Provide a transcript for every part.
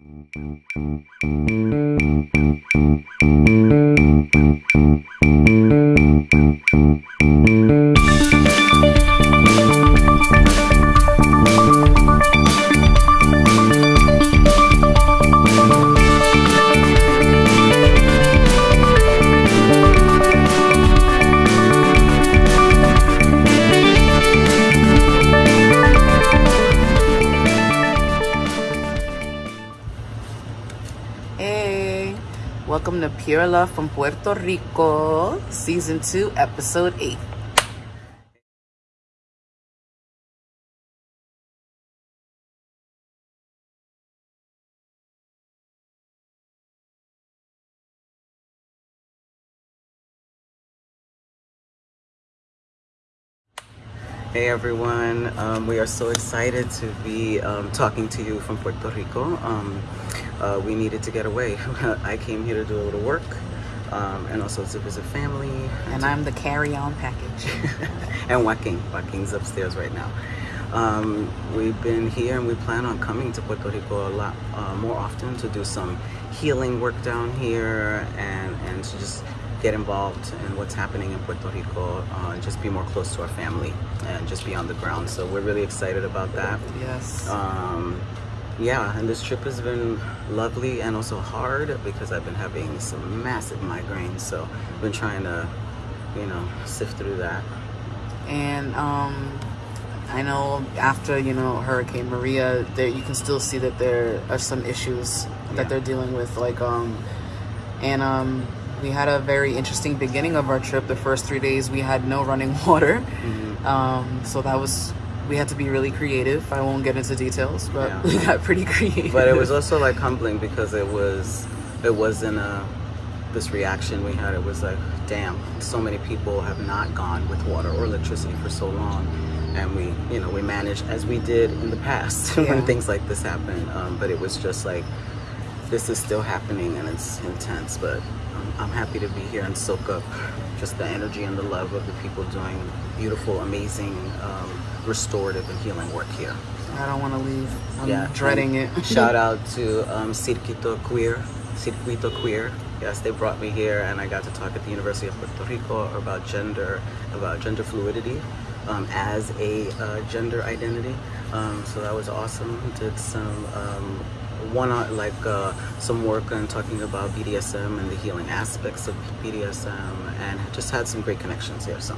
Hey, welcome to Pure Love from Puerto Rico, Season 2, Episode 8. Hey everyone, um, we are so excited to be um, talking to you from Puerto Rico. Um, uh, we needed to get away. I came here to do a little work um, and also to visit family. And I'm the carry-on package. and Joaquin. Joaquin's upstairs right now. Um, we've been here and we plan on coming to Puerto Rico a lot uh, more often to do some healing work down here and, and to just get involved in what's happening in Puerto Rico uh, and just be more close to our family and just be on the ground. So we're really excited about that. yes. Um, yeah, and this trip has been lovely and also hard because I've been having some massive migraines. So I've been trying to, you know, sift through that. and um, I know after, you know, Hurricane Maria, there you can still see that there are some issues Yeah. that they're dealing with. Like, um, and um, we had a very interesting beginning of our trip. The first three days, we had no running water. Mhm. Um, so that was we had to be really creative. I won't get into details, but Yeah. we got pretty creative. But it was also like humbling because it was, it wasn't a, this reaction we had. It was like, damn, so many people have not gone with water or electricity for so long. And we, you know, we managed as we did in the past Yeah. when things like this happen. Um, but it was just like, this is still happening and it's intense. But I'm, happy to be here and soak up just the energy and the love of the people doing beautiful, amazing, um, restorative and healing work here. I don't want to leave. I'm Yeah, dreading it. Shout out to um, Circuito Queer. Circuito Queer. Yes, they brought me here and I got to talk at the University of Puerto Rico about gender, about gender fluidity um, as a uh, gender identity. Um, so that was awesome. Did some um, one on like uh, some work on talking about BDSM and the healing aspects of BDSM and just had some great connections here. So.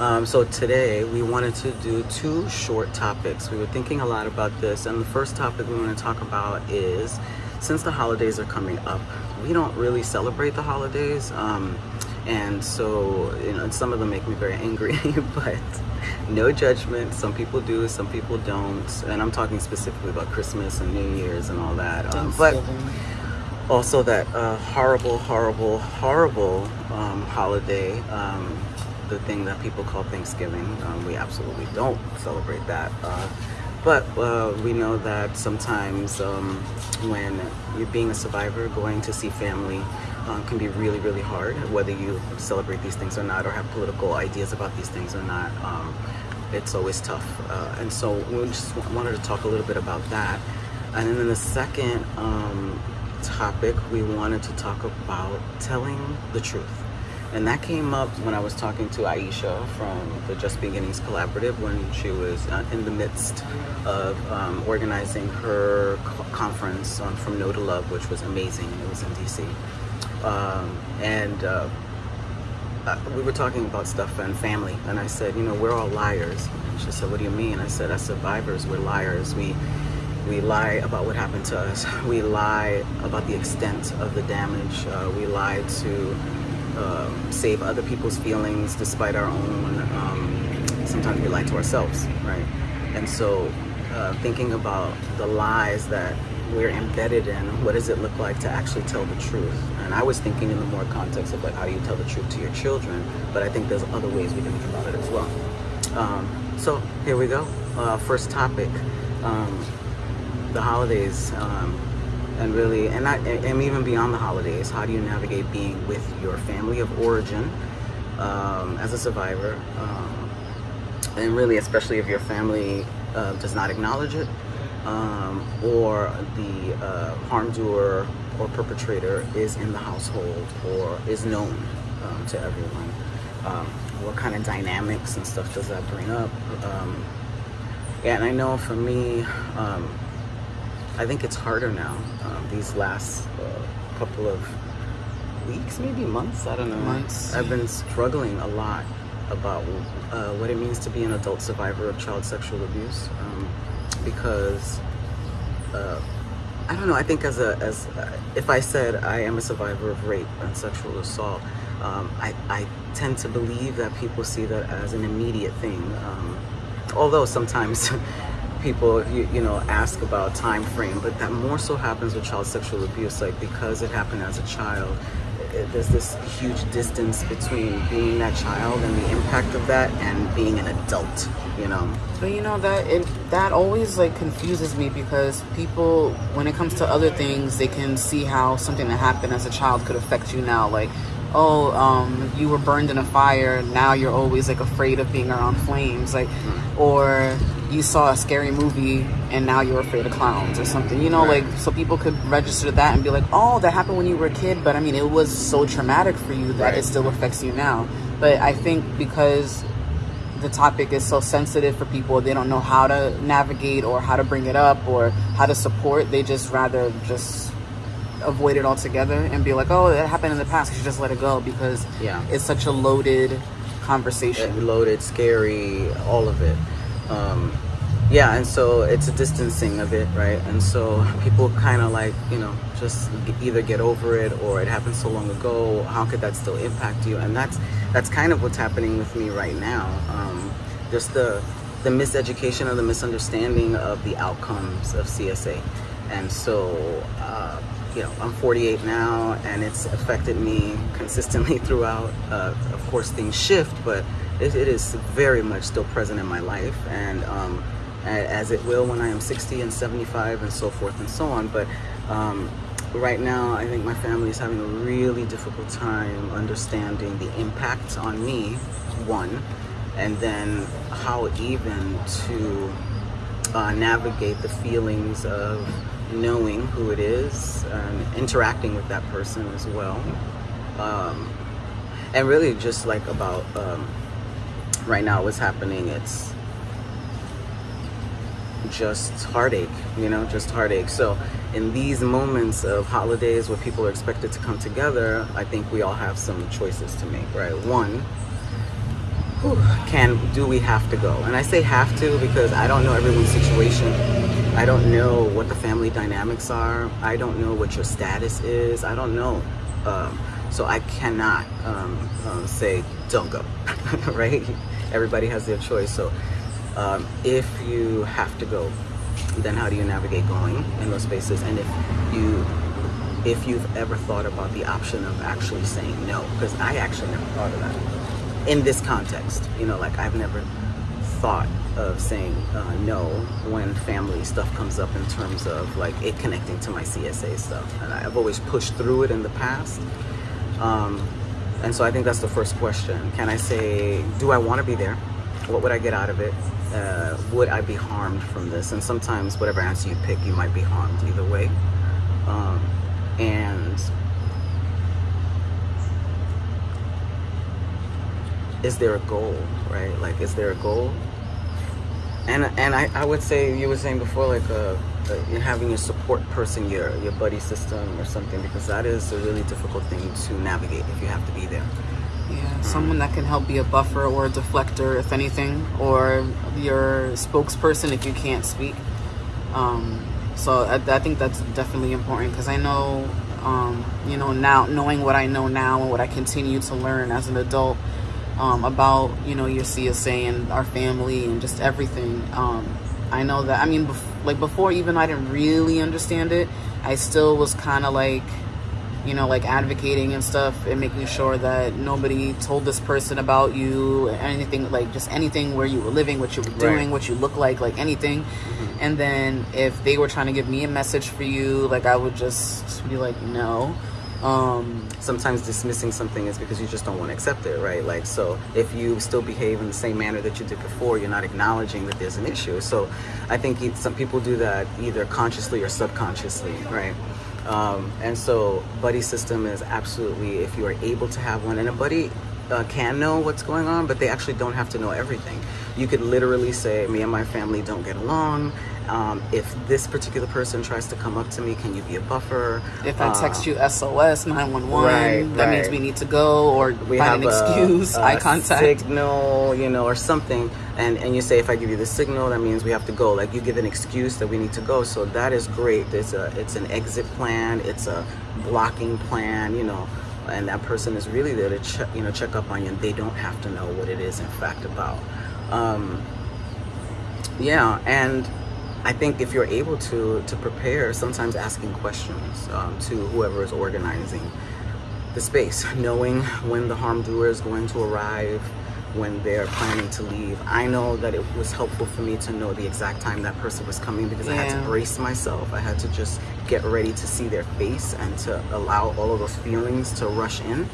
Um, so today we wanted to do two short topics. We were thinking a lot about this, and the first topic we want to talk about is since the holidays are coming up, we don't really celebrate the holidays, um, and so you know some of them make me very angry. but no judgment. Some people do, some people don't, and I'm talking specifically about Christmas and New Year's and all that. Um, but also that uh, horrible, horrible, horrible um, holiday, um, the thing that people call Thanksgiving. Um, we absolutely don't celebrate that. Uh, but uh, we know that sometimes um, when you're being a survivor, going to see family um, can be really, really hard, whether you celebrate these things or not, or have political ideas about these things or not. Um, it's always tough. Uh, and so we just wanted to talk a little bit about that. And then the second um, topic, we wanted to talk about telling the truth. And that came up when I was talking to Aisha from the Just Beginnings Collaborative when she was uh, in the midst of um, organizing her conference on From No to Love, which was amazing. It was in DC. Um, and uh, uh, we were talking about stuff and family, and I said, you know, we're all liars. And she said, what do you mean? I said, as survivors, we're liars. We we lie about what happened to us. We lie about the extent of the damage. Uh, we lie to um, save other people's feelings despite our own. Um, sometimes we lie to ourselves, right? And so, uh, thinking about the lies that we're embedded in, what does it look like to actually tell the truth? And I was thinking in the more context of like how do you tell the truth to your children, but I think there's other ways we can think about it as well. Um, so here we go. Uh, first topic, um, the holidays, um, and really, and not, and even beyond the holidays. How do you navigate being with your family of origin um, as a survivor, um, and really, especially if your family uh, does not acknowledge it, um, or the uh, harm doer or perpetrator is in the household or is known um, to everyone. Um, what kind of dynamics and stuff does that bring up? Um, yeah, and I know for me, um, I think it's harder now. Um, these last uh, couple of weeks, maybe months, I don't know. Months. I've been struggling a lot about uh, what it means to be an adult survivor of child sexual abuse um, because uh, I don't know. I think as a as if I said I am a survivor of rape and sexual assault, um, I I tend to believe that people see that as an immediate thing. Um, although sometimes people you, you know ask about time frame, but that more so happens with child sexual abuse, like because it happened as a child there's this huge distance between being that child and the impact of that and being an adult you know. But you know that it that always like confuses me because people when it comes to other things they can see how something that happened as a child could affect you now. Like oh um, you were burned in a fire. Now you're always like afraid of being around flames. Like mm-hmm. or you saw a scary movie and now you're afraid of clowns or something. You know right. like so people could register that and be like oh that happened when you were a kid. But i mean it was so traumatic for you that right. it still affects you now. But i think because the topic is so sensitive for people they don't know how to navigate or how to bring it up or how to support they just rather just avoid it altogether and be like oh that happened in the past you should just let it go because yeah. it's such a loaded conversation. loaded scary all of it. Um, yeah and so it's a distancing of it right? And so people kind of like you know just either get over it or it happened so long ago how could that still impact you? And that's that's kind of what's happening with me right now. Um, just the the miseducation or the misunderstanding of the outcomes of CSA and so uh, you know I'm 48 now and it's affected me consistently throughout. Uh, of course things shift but it, it is very much still present in my life. And um, as it will when I am 60 and 75 and so forth and so on. But um, right now I think my family is having a really difficult time understanding the impact on me one and then how even to uh, navigate the feelings of knowing who it is and interacting with that person as well. Um, and really just like about um, right now what's happening it's just heartache you know just heartache. So in these moments of holidays where people are expected to come together i think we all have some choices to make right? One can do we have to go? And i say have to because i don't know everyone's situation. I don't know what the family dynamics are. I don't know what your status is. I don't know. Um, so i cannot um, um, say don't go right? Everybody has their choice. So um, if you have to go, then how do you navigate going in those spaces? And if you if you've ever thought about the option of actually saying no, because I actually never thought of that in this context. You know, like I've never thought of saying uh, no when family stuff comes up in terms of like it connecting to my CSA stuff. And I've always pushed through it in the past. Um, and so I think that's the first question. Can I say, do I want to be there? What would I get out of it? Uh, would I be harmed from this? And sometimes whatever answer you pick, you might be harmed either way. Um, and is there a goal, right? Like, is there a goal? And and I, I would say you were saying before, like uh, uh, having a support person, your your buddy system or something, because that is a really difficult thing to navigate if you have to be there. Yeah, someone that can help be a buffer or a deflector, if anything, or your spokesperson if you can't speak. Um, so I, I, think that's definitely important because I know, um, you know, now knowing what I know now and what I continue to learn as an adult um, about, you know, your CSA and our family and just everything. Um, I know that, I mean, bef- like before, even I didn't really understand it, I still was kind of like, you know, like advocating and stuff and making sure that nobody told this person about you, anything, like just anything where you were living, what you were doing, right. what you look like, like anything. Mm-hmm. And then if they were trying to give me a message for you, like I would just be like, no. Um, sometimes dismissing something is because you just don't want to accept it, right? Like, so if you still behave in the same manner that you did before, you're not acknowledging that there's an issue. So I think some people do that either consciously or subconsciously, right? Um, and so buddy system is absolutely, if you are able to have one, and a buddy uh, can know what's going on, but they actually don't have to know everything. You could literally say, me and my family don't get along. Um, if this particular person tries to come up to me, can you be a buffer? if I Uh, text you SOS 911, Right, that means we need to go or we find have an excuse, a, eye a contact. signal, you know, or something, and and you say if I give you the signal, that means we have to go. Like you give an excuse that we need to go. So that is great. It's a it's an exit plan. It's a blocking plan. You know, and that person is really there to check you know check up on you. and They don't have to know what it is in fact about. Um, yeah, and I think if you're able to to prepare, sometimes asking questions um, to whoever is organizing the space, knowing when the harm doer is going to arrive, when they're planning to leave. I know that it was helpful for me to know the exact time that person was coming because I had to brace myself. I had to just get ready to see their face and to allow all of those feelings to rush in.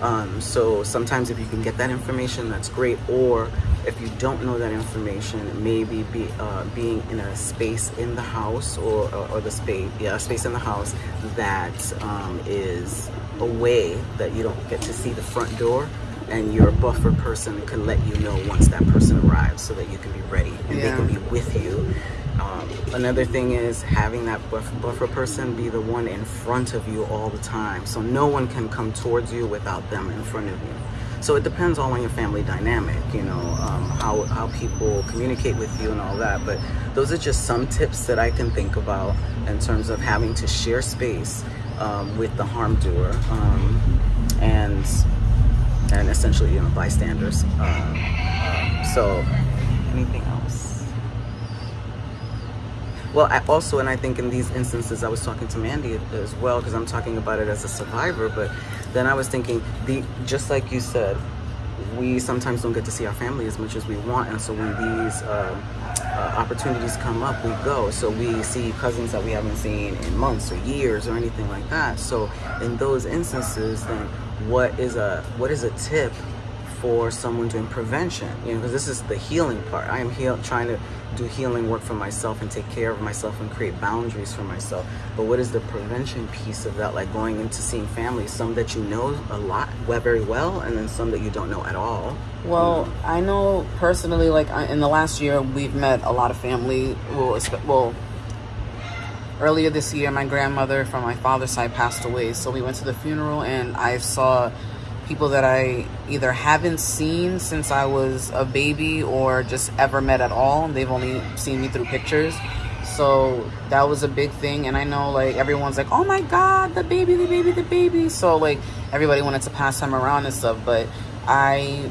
Um, so sometimes if you can get that information, that's great. Or if you don't know that information, maybe be uh, being in a space in the house or, or, or the space, yeah, a space in the house that um, is away that you don't get to see the front door. And your buffer person can let you know once that person arrives so that you can be ready and they can be with you. Um, another thing is having that buff- buffer person be the one in front of you all the time. So no one can come towards you without them in front of you. So it depends all on your family dynamic, you know, um, how, how people communicate with you and all that. But those are just some tips that I can think about in terms of having to share space um, with the harm doer um, and and essentially, you know, bystanders. Uh, um, so anything? Well, I also, and I think in these instances, I was talking to Mandy as well because I'm talking about it as a survivor. But then I was thinking, the just like you said, we sometimes don't get to see our family as much as we want, and so when these uh, uh, opportunities come up, we go. So we see cousins that we haven't seen in months or years or anything like that. So in those instances, then what is a what is a tip for someone doing prevention you know because this is the healing part. I am heal- trying to do healing work for myself and take care of myself and create boundaries for myself. But what is the prevention piece of that? Like going into seeing family some that you know a lot well, very well and then some that you don't know at all. Well, I know personally, like in the last year, we've met a lot of family. Well, well, earlier this year, my grandmother from my father's side passed away, so we went to the funeral, and I saw people that I either haven't seen since I was a baby or just ever met at all. They've only seen me through pictures. So that was a big thing. And I know like everyone's like, oh my God, the baby, the baby, the baby. So like everybody wanted to pass him around and stuff. But I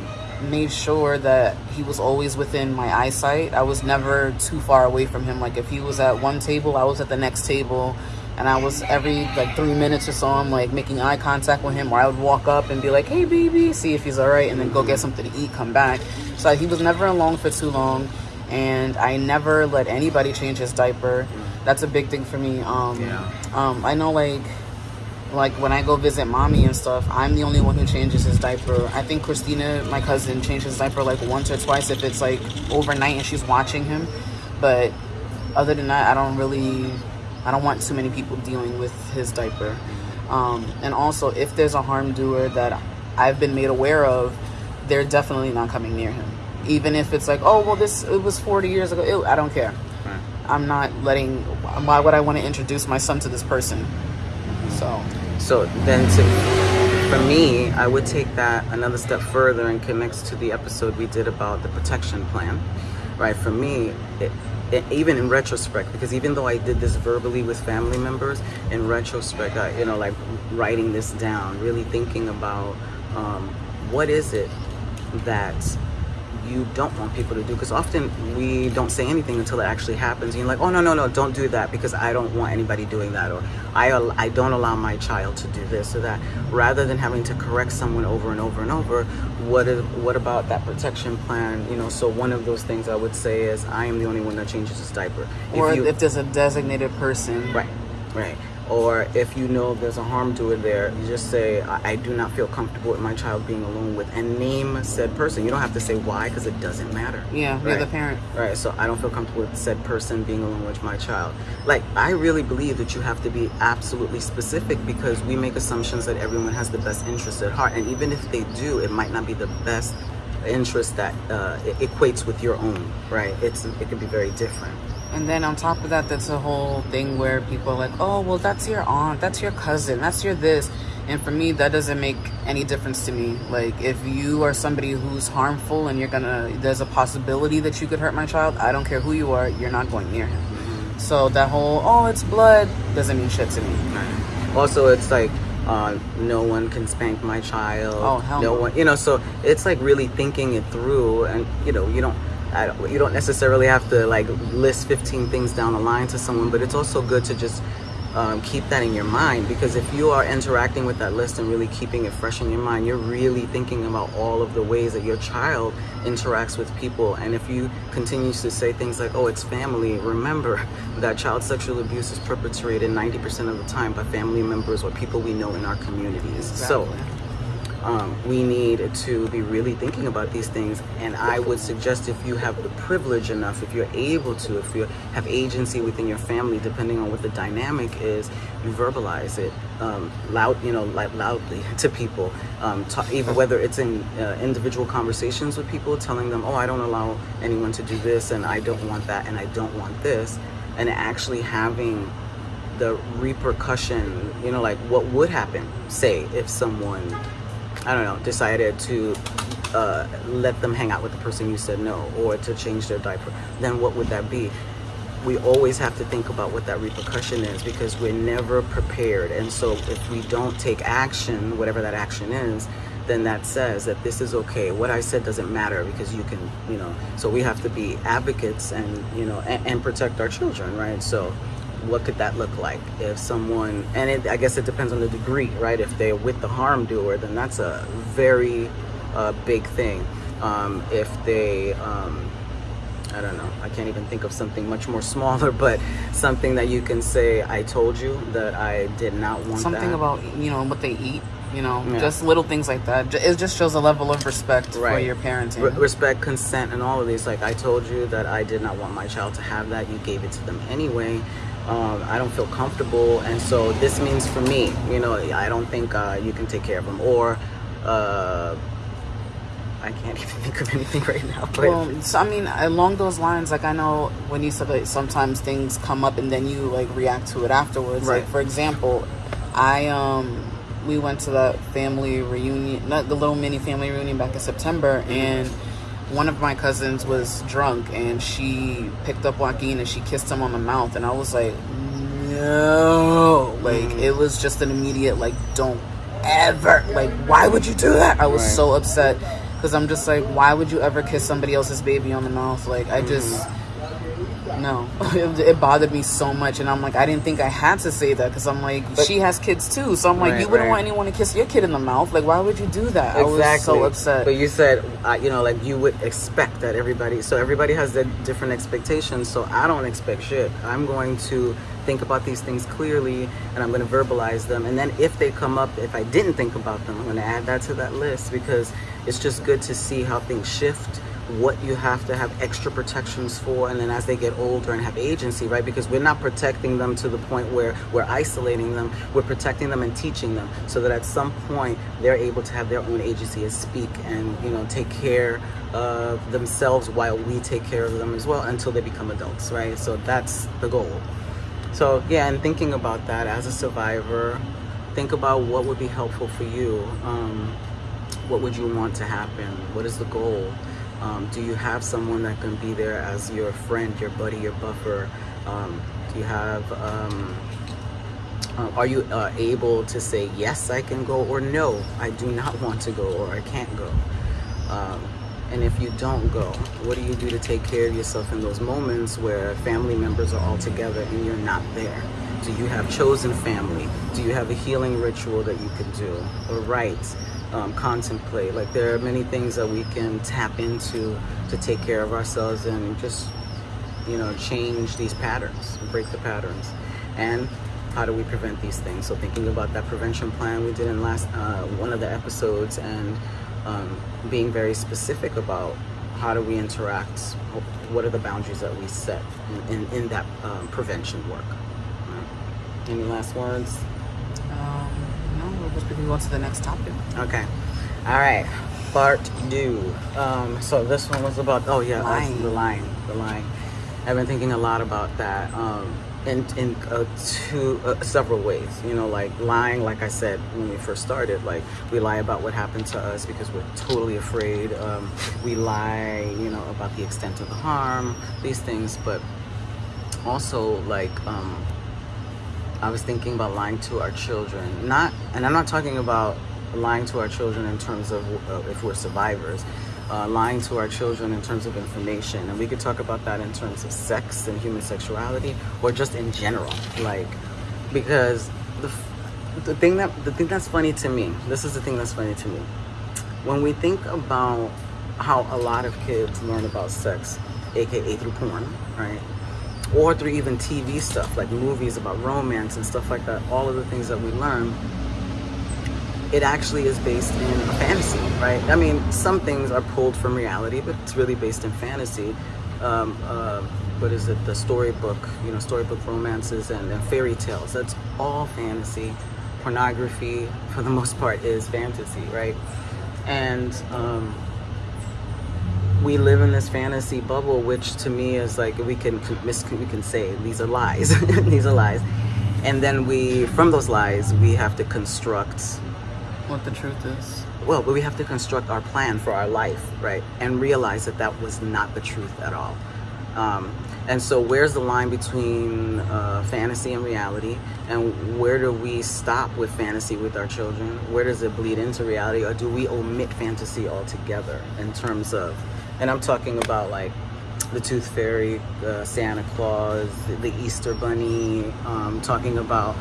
made sure that he was always within my eyesight. I was never too far away from him. Like if he was at one table, I was at the next table. And I was every like three minutes or so, I'm like making eye contact with him, or I would walk up and be like, "Hey, baby," see if he's all right, and then go get something to eat, come back. So he was never alone for too long, and I never let anybody change his diaper. That's a big thing for me. Um, Yeah. um, I know like like when I go visit mommy and stuff, I'm the only one who changes his diaper. I think Christina, my cousin, changes his diaper like once or twice if it's like overnight and she's watching him. But other than that, I don't really, I don't want too many people dealing with his diaper. Um, and also, if there's a harm doer that I've been made aware of, they're definitely not coming near him. Even if it's like, oh well, this it was 40 years ago. Ew, I don't care. Right. I'm not letting. Why would I want to introduce my son to this person? So. So then to for me, I would take that another step further and connects to the episode we did about the protection plan. Right? For me, it, it, even in retrospect, because even though I did this verbally with family members, in retrospect, I, you know, like writing this down, really thinking about um, what is it that you don't want people to do because often we don't say anything until it actually happens and you're like oh no no no don't do that because i don't want anybody doing that or i, I don't allow my child to do this or that rather than having to correct someone over and over and over what is, what about that protection plan you know so one of those things i would say is i am the only one that changes his diaper or you- if there's a designated person. Right, right. Or if you know there's a harm to it there, you just say, I, I, do not feel comfortable with my child being alone with, and name said person. You don't have to say why because it doesn't matter. Yeah, right? you're the parent. Right, so I don't feel comfortable with said person being alone with my child. Like, I really believe that you have to be absolutely specific because we make assumptions that everyone has the best interest at heart. And even if they do, it might not be the best interest that uh, equates with your own, right? It's It can be very different. And then on top of that, that's a whole thing where people are like, oh, well, that's your aunt, that's your cousin, that's your this. And for me, that doesn't make any difference to me. Like, if you are somebody who's harmful and you're gonna, there's a possibility that you could hurt my child, I don't care who you are, you're not going near him. Mm-hmm. So that whole, oh, it's blood, doesn't mean shit to me. Also, it's like, uh, no one can spank my child. Oh, hell no, no. one, you know, so it's like really thinking it through and, you know, you don't, don't, you don't necessarily have to like list 15 things down the line to someone, but it's also good to just um, keep that in your mind because if you are interacting with that list and really keeping it fresh in your mind, you're really thinking about all of the ways that your child interacts with people. And if you continue to say things like, oh, it's family, remember that child sexual abuse is perpetrated 90% of the time by family members or people we know in our communities. Exactly. So um, we need to be really thinking about these things. And I would suggest if you have the privilege enough, if you're able to, if you have agency within your family, depending on what the dynamic is, you verbalize it um, loud, you know, like loudly to people. Um, talk, even whether it's in uh, individual conversations with people, telling them, "Oh, I don't allow anyone to do this, and I don't want that, and I don't want this," and actually having the repercussion, you know, like what would happen, say, if someone I don't know, decided to uh, let them hang out with the person you said no or to change their diaper, then what would that be? We always have to think about what that repercussion is because we're never prepared. And so if we don't take action, whatever that action is, then that says that this is okay. What I said doesn't matter because you can, you know, so we have to be advocates and, you know, and, and protect our children, right? So what could that look like if someone and it, i guess it depends on the degree right? If they're with the harm doer then that's a very uh, big thing. Um, if they um, i don't know i can't even think of something much more smaller but something that you can say i told you that i did not want something that. about you know what they eat you know? Yeah. just little things like that. It just shows a level of respect right. for your parenting. Re- respect consent and all of these. Like i told you that i did not want my child to have that. You gave it to them anyway um, I don't feel comfortable, and so this means for me, you know, I don't think uh, you can take care of them, or uh, I can't even think of anything right now. But. Well, so, I mean, along those lines, like I know when you said that sometimes things come up and then you like react to it afterwards. Right. Like for example, I um we went to the family reunion, not the little mini family reunion back in September, and one of my cousins was drunk and she picked up Joaquin and she kissed him on the mouth and I was like, no, like mm. it was just an immediate like, don't ever, like, why would you do that? I was right. so upset because I'm just like, why would you ever kiss somebody else's baby on the mouth? Like, I just. Mm no. It, it, bothered me so much and i'm like i didn't think i had to say that because i'm like but, she has kids too. So i'm like you wouldn't right. want anyone to kiss your kid in the mouth. Like why would you do that? Exactly. i was so upset. But you said uh, you know like you would expect that everybody so everybody has their different expectations so i don't expect shit. I'm going to think about these things clearly and i'm going to verbalize them and then if they come up if i didn't think about them i'm going to add that to that list because it's just good to see how things shift what you have to have extra protections for and then as they get older and have agency right? Because we're not protecting them to the point where we're isolating them. We're protecting them and teaching them so that at some point they're able to have their own agency and speak and you know take care of themselves while we take care of them as well until they become adults right? So that's the goal. So yeah and thinking about that as a survivor think about what would be helpful for you. Um, what would you want to happen? What is the goal um, do you have someone that can be there as your friend, your buddy, your buffer? Um, do you have, um, uh, are you uh, able to say, yes, I can go, or no, I do not want to go, or I can't go? Um, and if you don't go, what do you do to take care of yourself in those moments where family members are all together and you're not there? Do you have chosen family? Do you have a healing ritual that you can do? Or rites? Um, contemplate. Like there are many things that we can tap into to take care of ourselves and just, you know, change these patterns, break the patterns. And how do we prevent these things? So thinking about that prevention plan we did in last uh, one of the episodes, and um, being very specific about how do we interact, what are the boundaries that we set in, in, in that um, prevention work. Right. Any last words? Um, no, we'll just move on to the next topic. Okay. All right. Part two. Um, so this one was about, oh yeah, Lying. the line, the line. I've been thinking a lot about that. Um, in in uh, two uh, several ways. You know, like lying. Like I said when we first started, like we lie about what happened to us because we're totally afraid. Um, we lie, you know, about the extent of the harm, these things. But also, like, um, I was thinking about lying to our children. Not, and I'm not talking about lying to our children in terms of uh, if we're survivors uh, lying to our children in terms of information. And we could talk about that in terms of sex and human sexuality or just in general. Like, because the, the thing that the thing that's funny to me, this is the thing that's funny to me. When we think about how a lot of kids learn about sex, aka through porn, right? Or through even TV stuff like movies about romance and stuff like that, all of the things that we learn it actually is based in a fantasy, right? I mean, some things are pulled from reality, but it's really based in fantasy. Um, uh, what is it? The storybook, you know, storybook romances and, and fairy tales. That's all fantasy. Pornography, for the most part, is fantasy, right? And um, we live in this fantasy bubble, which to me is like we can we can say these are lies. these are lies, and then we, from those lies, we have to construct what the truth is. Well, but we have to construct our plan for our life, right? And realize that that was not the truth at all. Um, and so, where's the line between uh, fantasy and reality? And where do we stop with fantasy with our children? Where does it bleed into reality? Or do we omit fantasy altogether in terms of, and I'm talking about like the Tooth Fairy, the Santa Claus, the Easter Bunny, um, talking about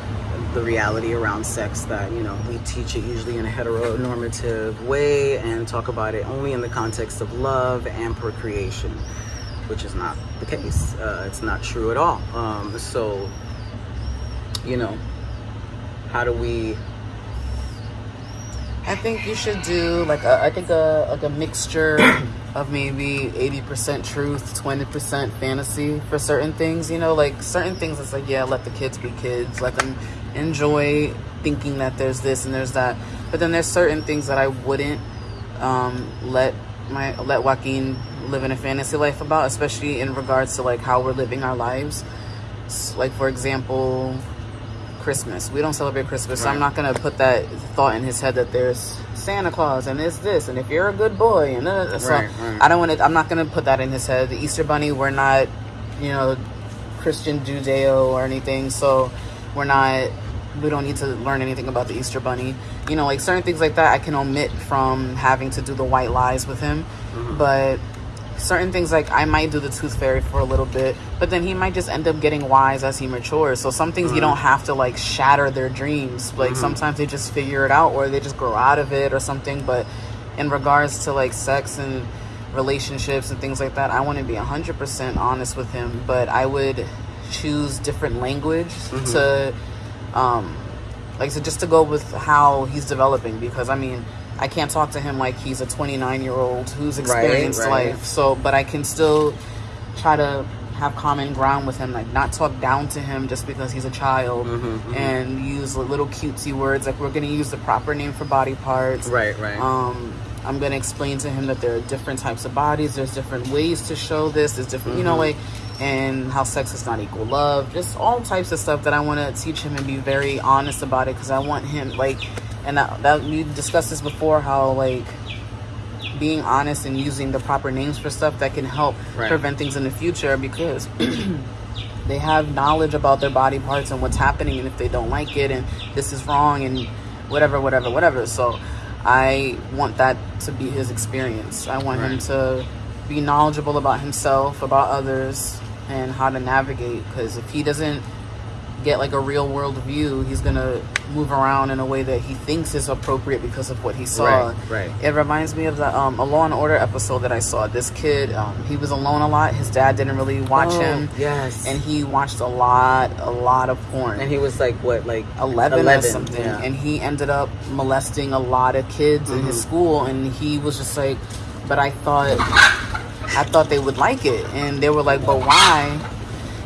the reality around sex that, you know, we teach it usually in a heteronormative way and talk about it only in the context of love and procreation, which is not the case. Uh, it's not true at all. Um, so, you know, how do we I think you should do like a, I think a like a mixture of maybe 80% truth, 20% fantasy for certain things, you know, like certain things it's like yeah, let the kids be kids, let them enjoy thinking that there's this and there's that. But then there's certain things that I wouldn't um, let my let Joaquin live in a fantasy life about, especially in regards to like how we're living our lives. Like for example, Christmas. We don't celebrate Christmas, right. so I'm not gonna put that thought in his head that there's Santa Claus and it's this, and if you're a good boy, and uh, so right, right. I don't want to. I'm not gonna put that in his head. The Easter Bunny, we're not, you know, Christian Judeo or anything, so we're not. We don't need to learn anything about the Easter Bunny. You know, like certain things like that, I can omit from having to do the white lies with him, mm-hmm. but certain things like I might do the tooth fairy for a little bit, but then he might just end up getting wise as he matures. So some things mm-hmm. you don't have to like shatter their dreams. Like mm-hmm. sometimes they just figure it out or they just grow out of it or something. But in regards to like sex and relationships and things like that, I want to be 100% honest with him, but I would choose different language mm-hmm. to um like so just to go with how he's developing because I mean I can't talk to him like he's a 29 year old who's experienced right, right. life. So, but I can still try to have common ground with him, like not talk down to him just because he's a child, mm-hmm, mm-hmm. and use little cutesy words like we're gonna use the proper name for body parts. Right, right. Um, I'm gonna explain to him that there are different types of bodies. There's different ways to show this. There's different, mm-hmm. you know, mm-hmm. like, and how sex is not equal love. Just all types of stuff that I want to teach him and be very honest about it because I want him like and that, that we discussed this before how like being honest and using the proper names for stuff that can help right. prevent things in the future because they have knowledge about their body parts and what's happening and if they don't like it and this is wrong and whatever whatever whatever so i want that to be his experience i want right. him to be knowledgeable about himself about others and how to navigate because if he doesn't get like a real world view. He's gonna move around in a way that he thinks is appropriate because of what he saw. Right, right. It reminds me of the um, a Law and Order episode that I saw. This kid, um, he was alone a lot. His dad didn't really watch Oh, him, Yes. and he watched a lot, a lot of porn. and he was like what, like 11, or 11, something yeah. and he ended up molesting a lot of kids in his Mhm. school and he was just like but i thought i thought they would like it and they were like but why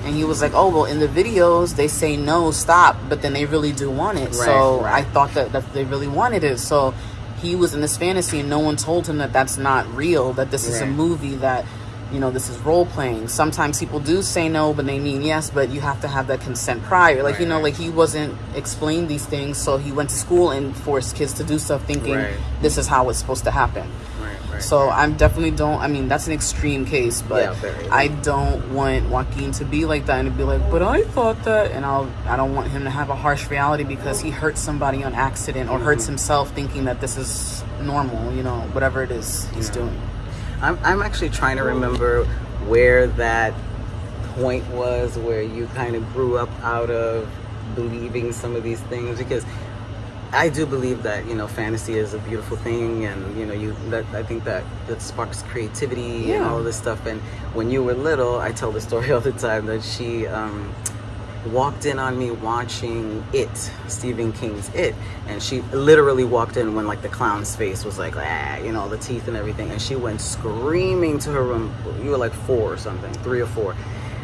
and he was like oh well in the videos they say no stop but then they really do want it. So Right, right. i thought that, that they really wanted it. So he was in this fantasy and no one told him that that's not real that this is a movie that you know this is role playing sometimes people do say no but they mean yes but you have to have that consent prior. Like you know like he wasn't explained these things so he went to school and forced kids to do stuff thinking Right. this is how it's supposed to happen right, right. so i'm definitely don't i mean that's an extreme case but Yeah, very. i don't want joaquin to be like that and to be like but i thought that and i'll i don't want him to have a harsh reality because he hurt somebody on accident or hurts Mm-hmm. himself thinking that this is normal you know whatever it is he's Yeah. doing I'm, I'm actually trying to remember where that point was where you kind of grew up out of believing some of these things because I do believe that you know fantasy is a beautiful thing and you know you that I think that that sparks creativity and Yeah. all this stuff. And when you were little I tell the story all the time that she um, walked in on me watching it Stephen King's it. And she literally walked in when like the clown's face was like ah you know the teeth and everything. And she went screaming to her room. You were like four or something three or four.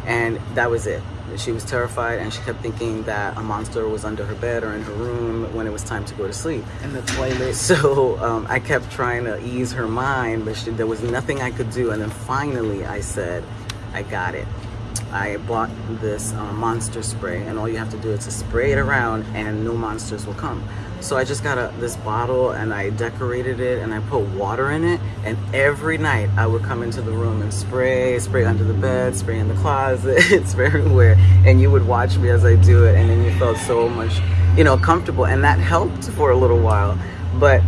And that was it she was terrified and she kept thinking that a monster was under her bed or in her room when it was time to go to sleep in the toilet so um, I kept trying to ease her mind, but she, there was nothing I could do. And then finally, I said, I got it. I bought this uh, monster spray, and all you have to do is to spray it around, and no monsters will come. So I just got a, this bottle, and I decorated it, and I put water in it. And every night, I would come into the room and spray, spray under the bed, spray in the closet, spray everywhere. And you would watch me as I do it, and then you felt so much, you know, comfortable, and that helped for a little while. But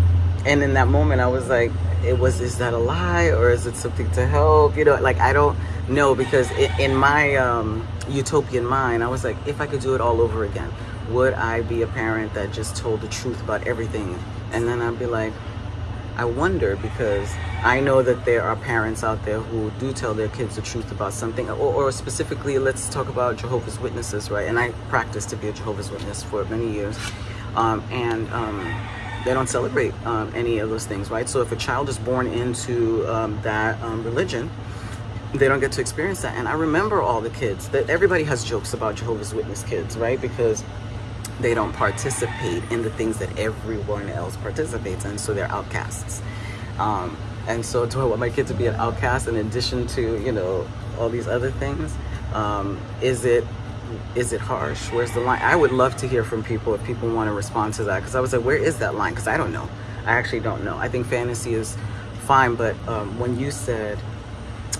and in that moment i was like it was is that a lie or is it something to help you know like i don't know because i in my um, utopian mind i was like if i could do it all over again would i be a parent that just told the truth about everything and then i'd be like i wonder because i know that there are parents out there who do tell their kids the truth about something or, or specifically let's talk about jehovah's witnesses right and i practiced to be a jehovah's witness for many years um, and um, they don't celebrate um, any of those things, right? So if a child is born into um, that um, religion, they don't get to experience that. And I remember all the kids that everybody has jokes about Jehovah's Witness kids, right? Because they don't participate in the things that everyone else participates in, so they're outcasts. Um, and so, do I want my kid to be an outcast in addition to you know all these other things? Um, is it is it harsh? Where's the line? I would love to hear from people if people want to respond to that because I was like, where is that line? Because I don't know. I actually don't know. I think fantasy is fine, but um, when you said,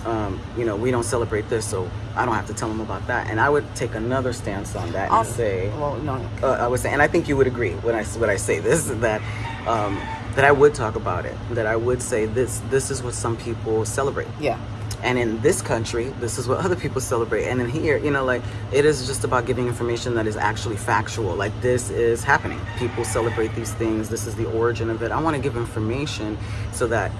um, you know, we don't celebrate this, so I don't have to tell them about that, and I would take another stance on that and I'll- say, well no uh, I would say, and I think you would agree when I when I say this that um, that I would talk about it. That I would say this this is what some people celebrate, yeah and in this country, this is what other people celebrate. And in here, you know, like it is just about giving information that is actually factual. Like this is happening. People celebrate these things. This is the origin of it. I want to give information so that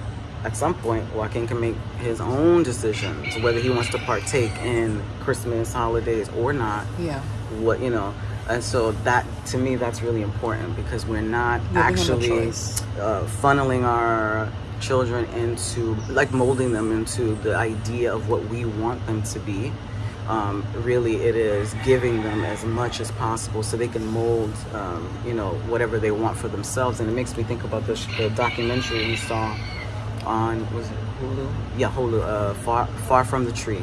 at some point Joaquin can make his own decisions whether he wants to partake in Christmas holidays or not. Yeah. What you know and so that to me that's really important because we're not a actually uh, funneling our children into like molding them into the idea of what we want them to be. Um, really it is giving them as much as possible so they can mold um, you know whatever they want for themselves. And it makes me think about the, sh- the documentary we saw on was it Hulu? Yeah Hulu uh, far far from the tree.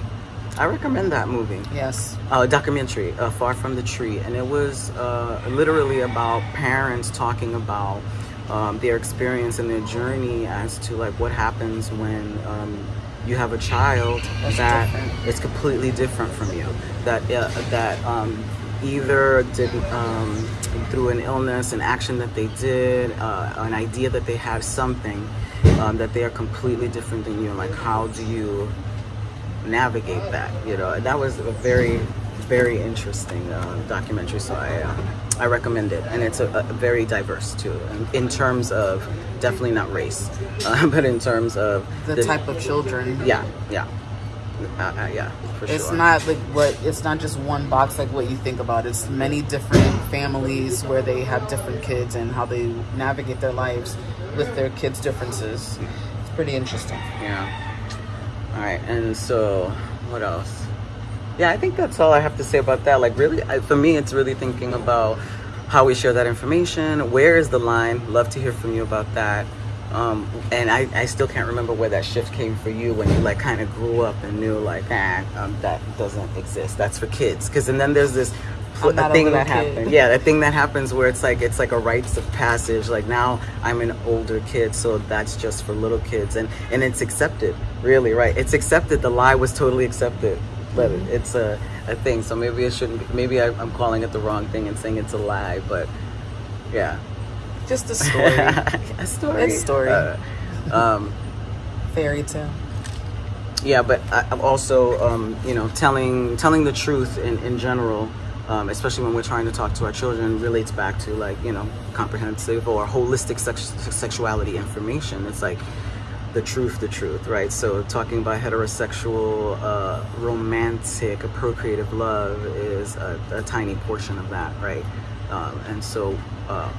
I recommend that movie. Yes. Uh, documentary, uh, Far From the Tree, and it was uh, literally about parents talking about um, their experience and their journey as to like what happens when um, you have a child That's that different. is completely different from you, that uh, that um, either did um, through an illness, an action that they did, uh, an idea that they had something um, that they are completely different than you, and like how do you navigate that you know that was a very very interesting uh, documentary. So I um, I recommend it, and it's a, a very diverse too, in, in terms of definitely not race, uh, but in terms of the, type of children. Yeah, yeah. Uh, uh, yeah, for it's sure. not like what it's not just one box like what you think about it's many different families where they have different kids and how they navigate their lives with their kids differences it's pretty interesting Yeah. All right, and so what else? Yeah, I think that's all I have to say about that. Like, really, I, for me, it's really thinking about how we share that information. Where is the line? Love to hear from you about that. Um, and I, I still can't remember where that shift came for you when you like kind of grew up and knew like ah um, that doesn't exist. That's for kids. Because and then there's this a thing that kid. happened. Yeah, that thing that happens where it's like it's like a rites of passage. Like now I'm an older kid, so that's just for little kids, and and it's accepted. Really, right? It's accepted. The lie was totally accepted, but Mm-hmm. it's a a thing. So maybe it shouldn't. Be, maybe I, I'm calling it the wrong thing and saying it's a lie, but yeah. Just a story a story. It's story. Uh, um, fairy tale yeah, but I, I'm also, um, you know, telling telling the truth in in general, um, especially when we're trying to talk to our children, relates back to like you know comprehensive or holistic sex- sexuality information. It's like the truth, the truth, right? So talking about heterosexual, uh, romantic, procreative love is a, a tiny portion of that, right? Um, and so uh,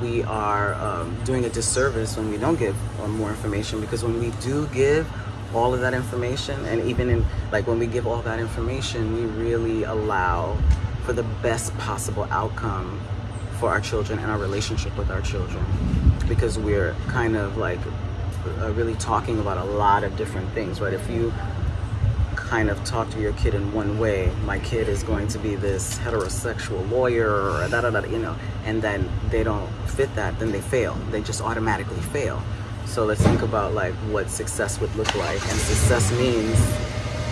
we are um, doing a disservice when we don't give uh, more information because when we do give all of that information and even in like when we give all that information we really allow for the best possible outcome for our children and our relationship with our children. Because we're kind of like uh, really talking about a lot of different things right? If you kind of talk to your kid in one way. My kid is going to be this heterosexual lawyer or da da da you know and then they don't fit that then they fail. They just automatically fail. So let's think about like what success would look like. And success means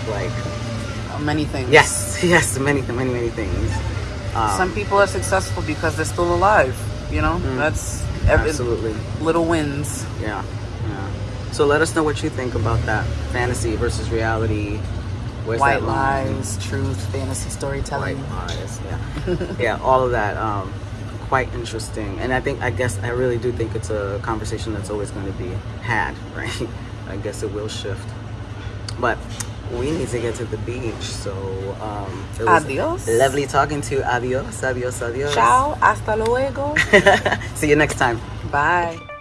like many things. Yes yes many many many things. Um, some people are successful because they're still alive you know? That's every, absolutely. little wins. Yeah, yeah. So let us know what you think about that fantasy versus reality. Where's white lies truth fantasy storytelling White lies. Yeah, yeah. All of that. Um, quite interesting, and I think I guess I really do think it's a conversation that's always going to be had, right? I guess it will shift, but we need to get to the beach. So um, it was Adios. Lovely talking to you. Adios. Adios. Adios. ciao hasta luego See you next time. bye